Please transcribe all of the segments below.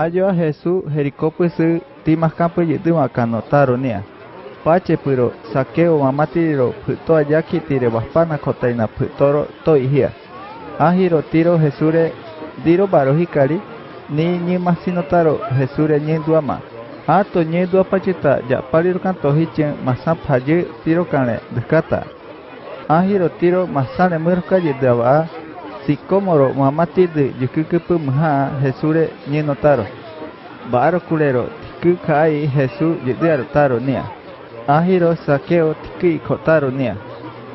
Ayo a Jesús Jericópese timaskampe yitu makanotaro nia. Pache puro sakeo mamatiro puto ayaki tire baspana kotaina putoro to ihia. Ahiro tiro Jesure diro baro hikari ni ni masinotaro Jesure nyenduama. Ato nyedua pachita ya paliro kanto hichen haje tiro kane dekata. Ahiro tiro masane murka yedava sikomoro mamati de yukukupu mha Jesure nyenotaro. Baro kulero tiku kai Jesu yediaro taro nia. Ahiro sakeo tiki kotaro nia.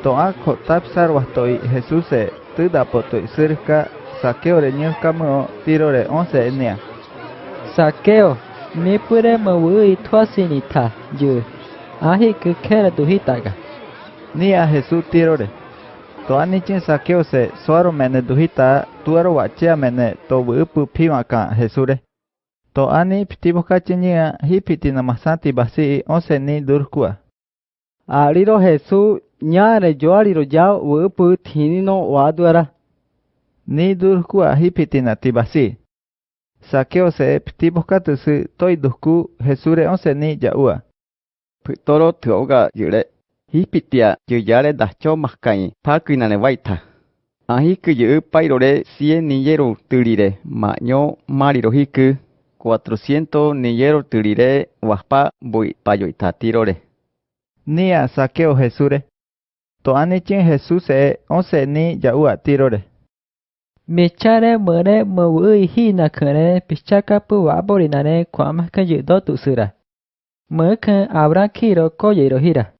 Toa kotap sarwastoi Jesuse tudapotoi cerca sakeo re nyukamo tiro re once nia. Sakeo, mi pure mawui tuasinita yu. Ahi kukera duhitaga. Nia Jesu tiro re. Toanichín saqueose, suaru menedu hita tuarohuachiamene, tobupu piwa ka hesure. Toani piti boka chinia hipitina masanti basi, onse ni durkua. Ariro hesu nya re joa liro jao wupu tinino waduara. Ni durkua hipitina tibasi. Saqueose, piti boka tusu toi duku hesure onse ni jaua. Ptoro teoga yure. Hispitia yuyare dacho maskai paku nanevaita. Ahiku yupairore 100 niyero tulire maño mariro hiku 400 niyero tulire waspa boipayoitatirore. Nia saqueo Jesure. Toanechin Jesus e once ni yaua tirore. Mechare mere mawui hina kere pichaka puwa borinare kwamaka yudo tusura. Merkan abra kiro koyero hira.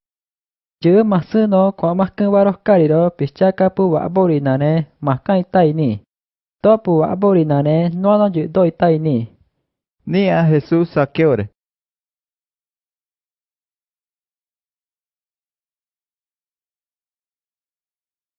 Jö masu no kwamaka warokkariro pichaka pu waborinare makai taini. Topu waborinare nono yudo taini. Nia Jesús sakeore.